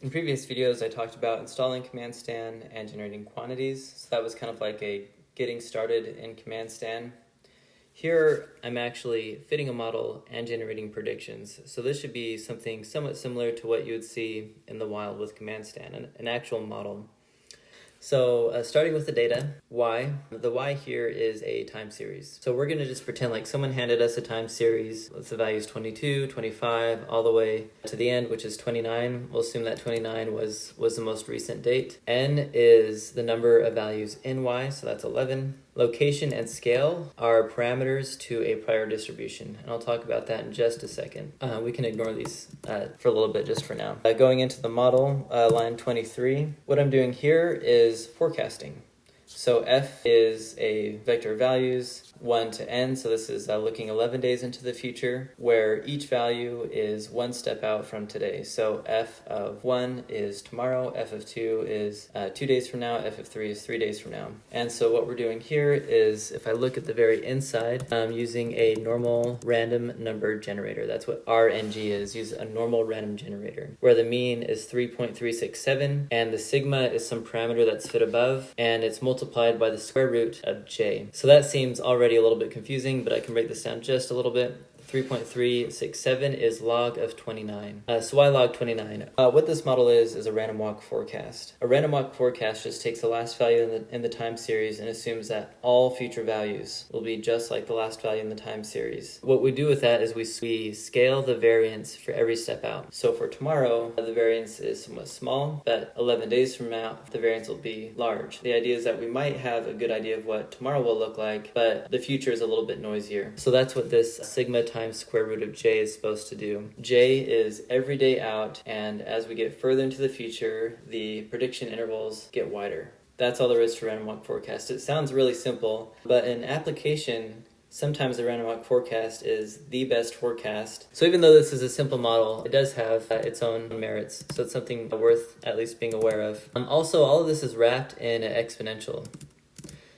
In previous videos, I talked about installing CmdStan and generating quantities. So that was kind of like a getting started in CmdStan. Here, I'm actually fitting a model and generating predictions. So this should be something somewhat similar to what you would see in the wild with CmdStan, an, an actual model. So uh, starting with the data, y, the y here is a time series. So we're gonna just pretend like someone handed us a time series. Let's the value is 22, 25, all the way to the end, which is 29. We'll assume that 29 was, was the most recent date. n is the number of values in y, so that's 11. Location and scale are parameters to a prior distribution, and I'll talk about that in just a second. Uh, we can ignore these uh, for a little bit just for now. Uh, going into the model, uh, line 23, what I'm doing here is forecasting. So f is a vector of values, 1 to n, so this is uh, looking 11 days into the future, where each value is one step out from today. So f of 1 is tomorrow, f of 2 is uh, 2 days from now, f of 3 is 3 days from now. And so what we're doing here is, if I look at the very inside, I'm using a normal random number generator. That's what RNG is, use a normal random generator, where the mean is 3.367, and the sigma is some parameter that's fit above, and it's multiplied by the square root of j. So that seems already a little bit confusing, but I can break this down just a little bit. 3.367 is log of 29. Uh, so why log 29? Uh, what this model is, is a random walk forecast. A random walk forecast just takes the last value in the, in the time series and assumes that all future values will be just like the last value in the time series. What we do with that is we, we scale the variance for every step out. So for tomorrow, the variance is somewhat small, but 11 days from now, the variance will be large. The idea is that we might have a good idea of what tomorrow will look like, but the future is a little bit noisier. So that's what this sigma times square root of j is supposed to do. j is every day out, and as we get further into the future, the prediction intervals get wider. That's all there is to random walk forecast. It sounds really simple, but in application, sometimes the random walk forecast is the best forecast. So even though this is a simple model, it does have uh, its own merits. So it's something worth at least being aware of. Um, also, all of this is wrapped in an exponential.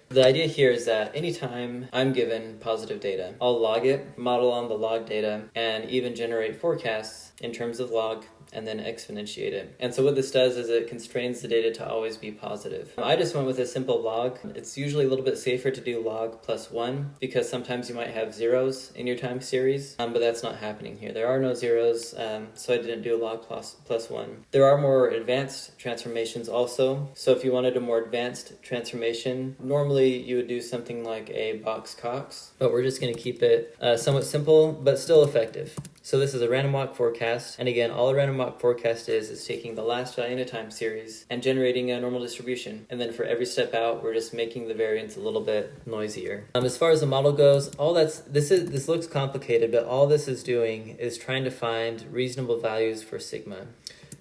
The idea here is that anytime I'm given positive data, I'll log it, model on the log data, and even generate forecasts in terms of log and then exponentiate it. And so what this does is it constrains the data to always be positive. I just went with a simple log. It's usually a little bit safer to do log plus one because sometimes you might have zeros in your time series, um, but that's not happening here. There are no zeros, um, so I didn't do a log plus, plus one. There are more advanced transformations also. So if you wanted a more advanced transformation, normally you would do something like a Box Cox, but we're just gonna keep it uh, somewhat simple, but still effective. So this is a random walk forecast, and again, all a random walk forecast is is taking the last value in a time series and generating a normal distribution. And then for every step out, we're just making the variance a little bit noisier. Um, as far as the model goes, all that's this is this looks complicated, but all this is doing is trying to find reasonable values for sigma.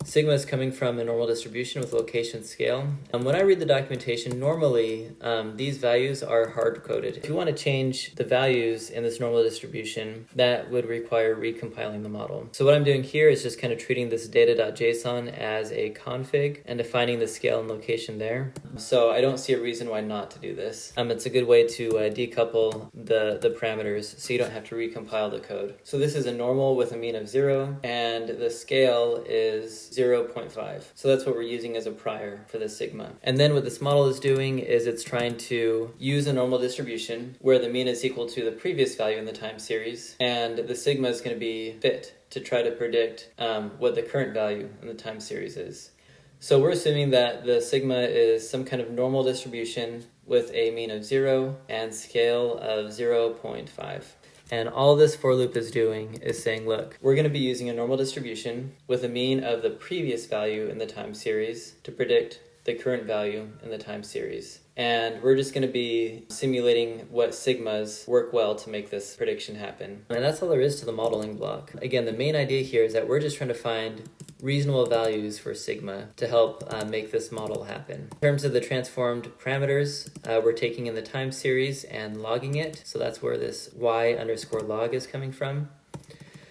Sigma is coming from a normal distribution with location scale. And when I read the documentation, normally um, these values are hard-coded. If you want to change the values in this normal distribution, that would require recompiling the model. So what I'm doing here is just kind of treating this data.json as a config and defining the scale and location there. So I don't see a reason why not to do this. Um, it's a good way to uh, decouple the, the parameters so you don't have to recompile the code. So this is a normal with a mean of zero, and the scale is 0.5. So that's what we're using as a prior for the sigma. And then what this model is doing is it's trying to use a normal distribution where the mean is equal to the previous value in the time series, and the sigma is going to be fit to try to predict um, what the current value in the time series is. So we're assuming that the sigma is some kind of normal distribution with a mean of 0 and scale of 0.5. And all this for loop is doing is saying, look, we're going to be using a normal distribution with a mean of the previous value in the time series to predict the current value in the time series. And we're just going to be simulating what sigmas work well to make this prediction happen. And that's all there is to the modeling block. Again, the main idea here is that we're just trying to find reasonable values for sigma to help uh, make this model happen. In terms of the transformed parameters, uh, we're taking in the time series and logging it. So that's where this y underscore log is coming from.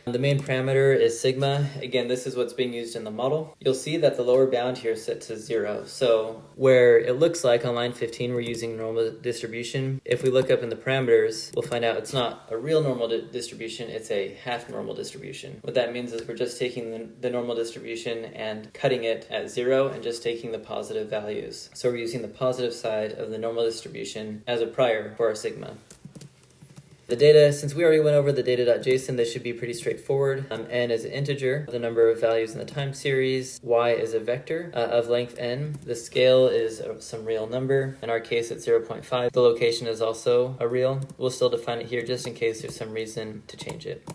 The main parameter is sigma. Again, this is what's being used in the model. You'll see that the lower bound here set to zero. So where it looks like on line 15 we're using normal distribution, if we look up in the parameters, we'll find out it's not a real normal di distribution, it's a half normal distribution. What that means is we're just taking the, the normal distribution and cutting it at zero and just taking the positive values. So we're using the positive side of the normal distribution as a prior for our sigma. The data, since we already went over the data.json, this should be pretty straightforward. Um, n is an integer, the number of values in the time series. y is a vector uh, of length n. The scale is some real number. In our case, it's 0.5. The location is also a real. We'll still define it here just in case there's some reason to change it.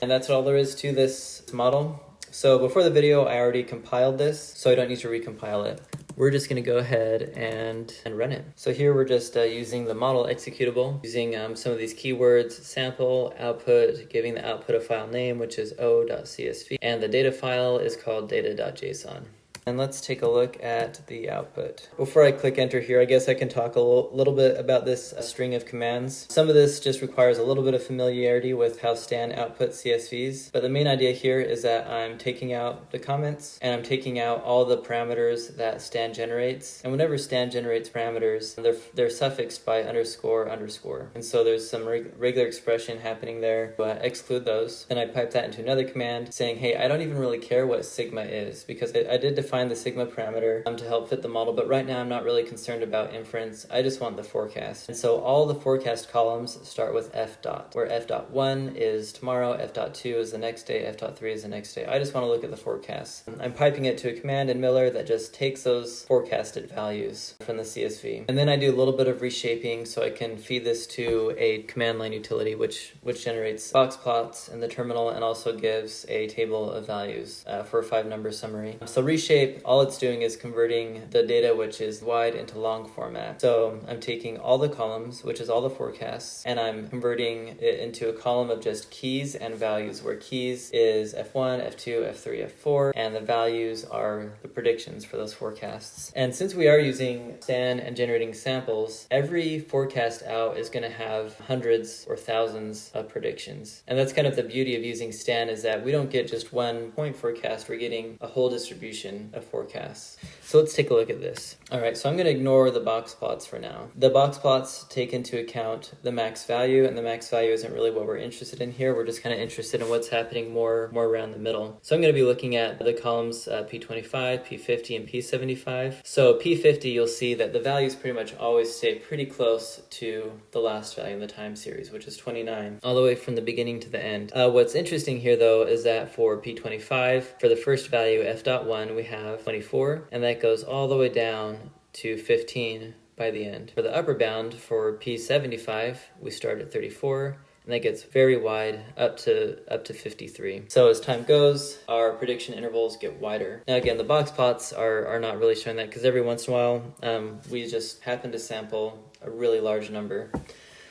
And that's all there is to this model. So before the video, I already compiled this, so I don't need to recompile it we're just going to go ahead and, and run it. So here we're just uh, using the model executable, using um, some of these keywords, sample, output, giving the output a file name, which is o.csv, and the data file is called data.json. And let's take a look at the output. Before I click enter here, I guess I can talk a little bit about this uh, string of commands. Some of this just requires a little bit of familiarity with how Stan outputs CSVs, but the main idea here is that I'm taking out the comments and I'm taking out all the parameters that Stan generates. And whenever Stan generates parameters, they're, they're suffixed by underscore underscore. And so there's some reg regular expression happening there, but I exclude those. Then I pipe that into another command saying, hey, I don't even really care what sigma is because I, I did define define the sigma parameter um, to help fit the model, but right now I'm not really concerned about inference. I just want the forecast. And so all the forecast columns start with f dot, where f dot 1 is tomorrow, f dot 2 is the next day, f dot 3 is the next day. I just want to look at the forecast. I'm piping it to a command in Miller that just takes those forecasted values from the CSV. And then I do a little bit of reshaping so I can feed this to a command line utility which, which generates box plots in the terminal and also gives a table of values uh, for a five number summary. So reshape shape, all it's doing is converting the data which is wide into long format. So I'm taking all the columns, which is all the forecasts, and I'm converting it into a column of just keys and values, where keys is F1, F2, F3, F4, and the values are the predictions for those forecasts. And since we are using Stan and generating samples, every forecast out is going to have hundreds or thousands of predictions. And that's kind of the beauty of using Stan is that we don't get just one point forecast, we're getting a whole distribution of forecasts. So let's take a look at this. All right, so I'm going to ignore the box plots for now. The box plots take into account the max value, and the max value isn't really what we're interested in here. We're just kind of interested in what's happening more, more around the middle. So I'm going to be looking at the columns uh, P25, P50, and P75. So P50, you'll see that the values pretty much always stay pretty close to the last value in the time series, which is 29, all the way from the beginning to the end. Uh, what's interesting here, though, is that for P25, for the first value, f.1, we have 24, and that goes all the way down to 15 by the end. For the upper bound for P75, we start at 34 and that gets very wide up to up to 53. So as time goes, our prediction intervals get wider. Now again, the box plots are, are not really showing that because every once in a while um, we just happen to sample a really large number.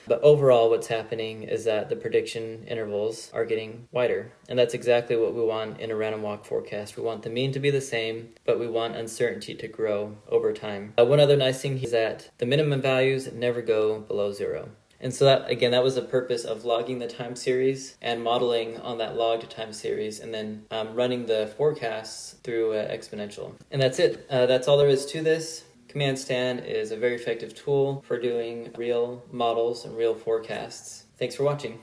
But overall, what's happening is that the prediction intervals are getting wider. And that's exactly what we want in a random walk forecast. We want the mean to be the same, but we want uncertainty to grow over time. Uh, one other nice thing is that the minimum values never go below zero. And so that, again, that was the purpose of logging the time series and modeling on that logged time series and then um, running the forecasts through uh, exponential. And that's it. Uh, that's all there is to this. CmdStan is a very effective tool for doing real models and real forecasts. Thanks for watching.